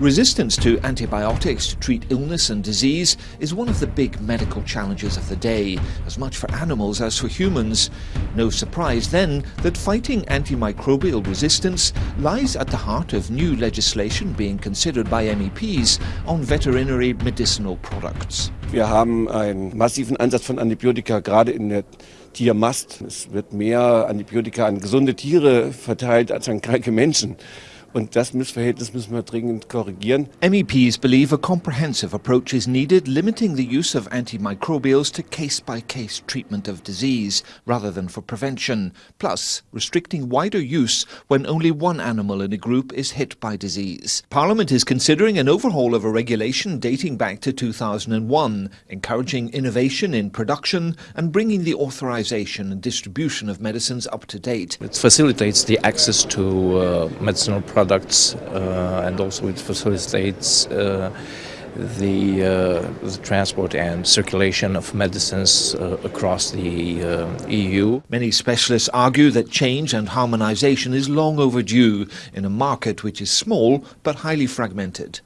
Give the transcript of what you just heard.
Resistance to antibiotics to treat illness and disease is one of the big medical challenges of the day, as much for animals as for humans. No surprise then that fighting antimicrobial resistance lies at the heart of new legislation being considered by MEPs on veterinary medicinal products. Wir haben einen massiven Einsatz von Antibiotika gerade in der Tiermast. Es wird mehr Antibiotika an gesunde Tiere verteilt als an kranke Menschen. Und das Missverhältnis müssen wir dringend korrigieren. MEPs believe a comprehensive approach is needed, limiting the use of antimicrobials to case-by-case -case treatment of disease rather than for prevention, plus restricting wider use when only one animal in a group is hit by disease. Parliament is considering an overhaul of a regulation dating back to 2001, encouraging innovation in production and bringing the authorization and distribution of medicines up to date. It facilitates the access to uh, medicinal products products uh, and also it facilitates uh, the, uh, the, transport and circulation of medicines uh, across the uh, EU. Many specialists argue that change and harmonization is long overdue in a market which is small but highly fragmented.